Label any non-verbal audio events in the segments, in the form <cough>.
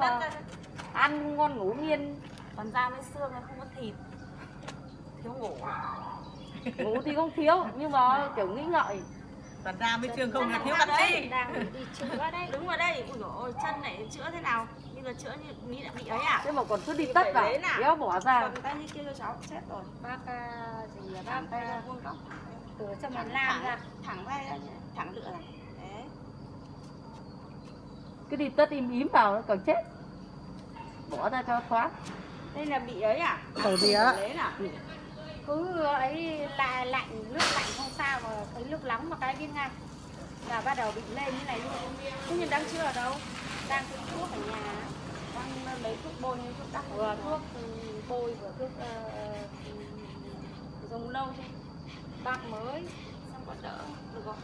mà ra- ăn không ngon ngủ nghiên còn da với xương không có thịt. Thiếu ngủ. <laughs> Ngủ thì không thiếu nhưng mà kiểu nghĩ ngợi. Toàn ra với trường không là thiếu canxi. đang đi chữa đấy. <laughs> Đứng vào đây, ui dồi ôi, chân này chữa thế nào? Bây giờ chữa như Mỹ đã bị ấy à? thế mà còn cứ đi tất vào đéo bỏ ra. Cầm tay như kia cho cháu, chết rồi. bác à, gì là Thẳng bác tay ra à, vuông góc. từ trong miền Nam ra. thẳng vai ra, thẳng lựa này. Cứ đi tất im ím vào nó còn chết. Bỏ ra cho thoáng Đây là bị ấy à? Ở gì á? Cứ ấy là lạnh nước lạnh không sao mà cái nước nóng mà cái biết ngay là bắt đầu bị lên như này luôn. Thế nhưng đang chưa ở đâu? đang cứ thuốc ở nhà. Đang lấy thuốc bôi như thuốc đắp. Vừa thuốc ừ, bôi vừa thuốc ừ, dùng lâu chứ bác mới xong có đỡ. Được không?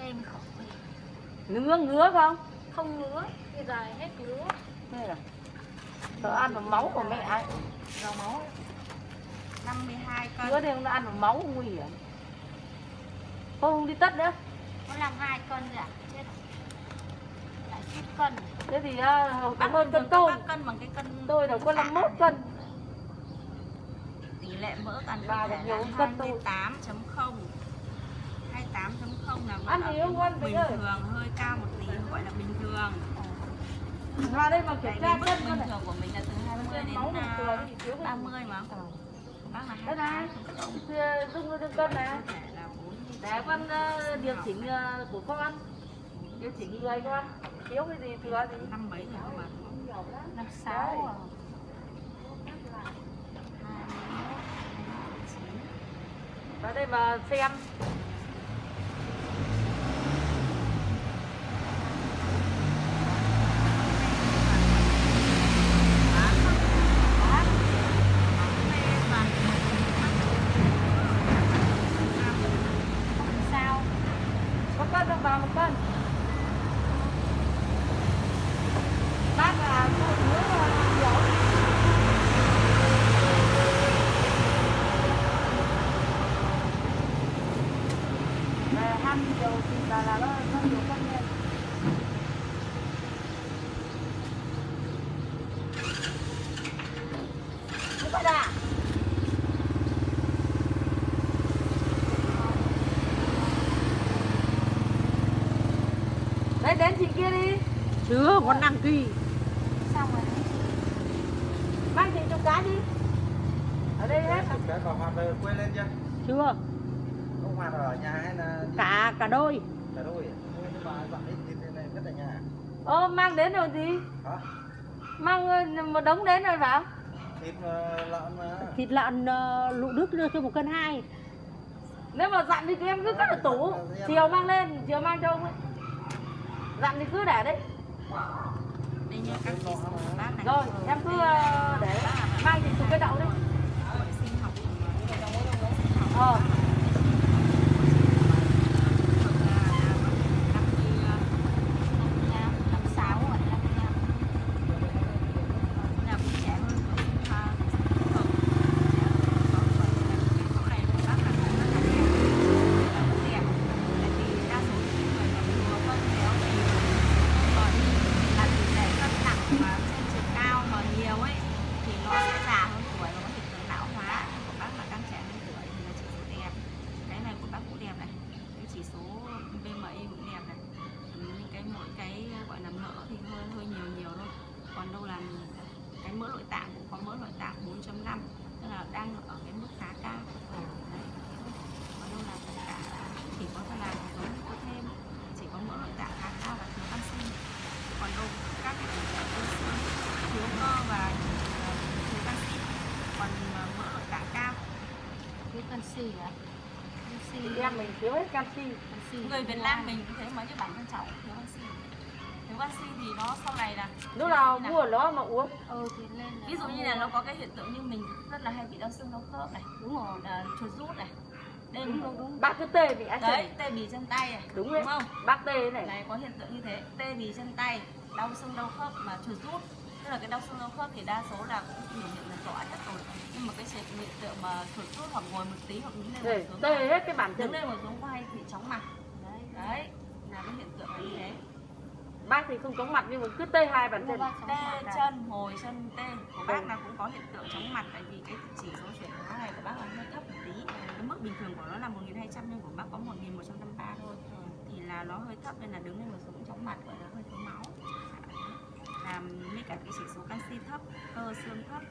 Em khỏi ngứa ngứa không? Không ngứa bây giờ hết ngứa. Đây là sợ ăn vào máu của mẹ ai dầu máu. 52 cân. Ngứa thì nó ăn vào máu nguy hiểm. Không không đi tất nữa. Có làm hai cân rồi à lại chút cân. Thế thì uh, cảm ơn cân bác cân bằng cái cân tôi đâu có 51 cân. Tỷ lệ mỡ thể được nhiều là cân tôi. 28.0 28.0 là vẫn ở bình thường hơi cao một tí gọi là bình thường. Ra đây mà kiểm tra cân bình thường của mình là từ 20 đến máu bình thường à, 30 mà. Bác là đây này 28 thì dung cho cân này. Cơ thể là 4 để con ờ, điều chỉnh ờ, của con điều chỉnh người con thiếu cái gì thừa gì năm mấy rồi ạ năm sáu à. vào đây mà xem sao có cân không vào một cân bác là phụ nữ ờ, Về ờ, ham nhiều thì là là nó nó nhiều cân lên Thế vậy à? Đấy đến chị kia đi. Chưa còn đăng ký xong rồi. Mang chị chục cái đi. Ở đây hết. Cái bà Hoạt về quê lên chưa? chưa. Ông Hoạt ở nhà hay là cả cả đôi. Cả đôi? Nhưng mà dọn đi thịt này rất là nhà. Ô mang đến rồi gì? Hả? Mang ờ, một đống đến rồi bảo. Thịt ờ, lợn mà. thịt lợn uh, lụ đức đưa cho một cân hai. Nếu mà dặn thì em cứ cất ở tủ. Chiều mang lên, chiều mang cho ông ấy Dặn thì cứ để đấy. Rồi em cứ ờ, để Mang chị chục cái đậu đấy Hội sinh học Ờ năm sáu rồi năm năm thì nó sẽ già hơn tuổi và có hiện tượng lão hóa của bác là càng trẻ hơn tuổi thì là chỉ số đẹp cái này của bác cũng đẹp này cái chỉ số BMI cũng đẹp này Ừ, nhưng cái mỗi cái gọi là mỡ thì hơi hơi nhiều nhiều thôi còn đâu là cái mỡ nội tạng cũng có mỡ nội tạng 4.5 tức là đang ở cái mức khá cao. Đấy. còn đâu là tất cả chỉ có thể làm giống có thêm chỉ có mỡ nội tạng khá cao và thiếu canxi. Còn đâu các cái cơ xương thiếu cơ và ờ, thiếu canxi còn ờ, mỡ nội tạng cao. Cái canxi à canxi Chị em mình thiếu hết canxi. Canxi người Việt Nam mình cũng thế mà như bản thân cháu thiếu canxi thiếu canxi thì nó sau này là Lúc nào mua nó mà uống. Ừ thì lên ví dụ như là nó có cái hiện tượng như mình rất là hay bị đau xương đau khớp này đúng rồi. à, chuột rút này. Đây đúng đúng đúng. Bác cứ tê bị ái đấy tê bì chân tay này Đúng đúng không? Bác tê này. Này có hiện tượng như thế. Tê bì chân tay đau xương đau khớp mà chuột rút. Tức là cái đau xương đau khớp thì đa số là cũng biểu hiện là rõ nhất rồi. Nhưng mà cái chuyện hiện tượng mà chuột rút hoặc ngồi một tí hoặc đứng lên ngồi xuống tê hết cái bản đứng chân lên ngồi xuống có hay bị chóng mặt. Đấy đấy. Là cái hiện tượng như thế bác thì không chóng mặt nhưng mà cứ tê hai bàn chân tê chân hồi chân tê. Của bác là cũng có hiện tượng chóng mặt tại vì cái chỉ số chuyển hóa này của bác là hơi thấp một tí. Cái mức bình thường của nó là 1200 nhưng của bác có 1153 thôi. Thì là nó hơi thấp nên là đứng lên một số cũng chóng mặt gọi là hơi thiếu máu. Làm với cả cái chỉ số canxi thấp cơ xương thấp.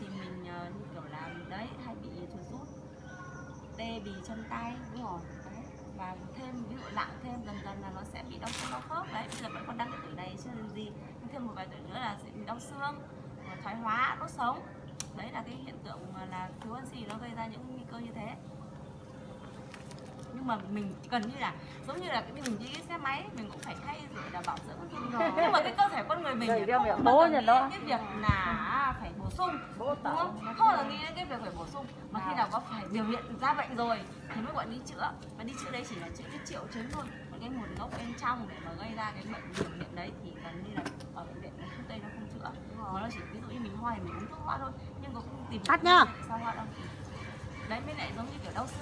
Thì mình ờ, như kiểu là đấy hay bị chuột rút tê bì chân tay đúng rồi đấy và thêm, ví dụ nặng thêm dần dần là nó sẽ bị đau xương, đau khớp. Đấy, bây giờ vẫn còn đang cái tuổi này chưa làm gì. Nhưng thêm một vài tuổi nữa là sẽ bị đau xương, thoái hóa, đốt sống. Đấy là cái hiện tượng là thiếu oxy nó gây ra những nguy cơ như thế nhưng mà mình gần như là giống như là cái mình đi xe máy mình cũng phải thay rồi là bảo dưỡng nhưng mà cái cơ thể con người mình thì không bao giờ nghĩ cái việc là phải bổ sung đúng không? Không bao giờ nghĩ đến cái việc phải bổ sung. Mà khi nào có phải biểu hiện ra bệnh rồi thì mới gọi đi chữa. Và đi chữa đấy chỉ là chữa cái triệu chứng thôi. Còn cái nguồn gốc bên trong để mà gây ra cái bệnh biểu hiện đấy thì gần như là ở bệnh viện thuốc tây nó không chữa. Mà nó chỉ ví dụ như mình ho thì mình uống thuốc ho thôi nhưng cũng không tìm Tắt nhá. sao ho đâu đấy mới lại giống như kiểu đau xương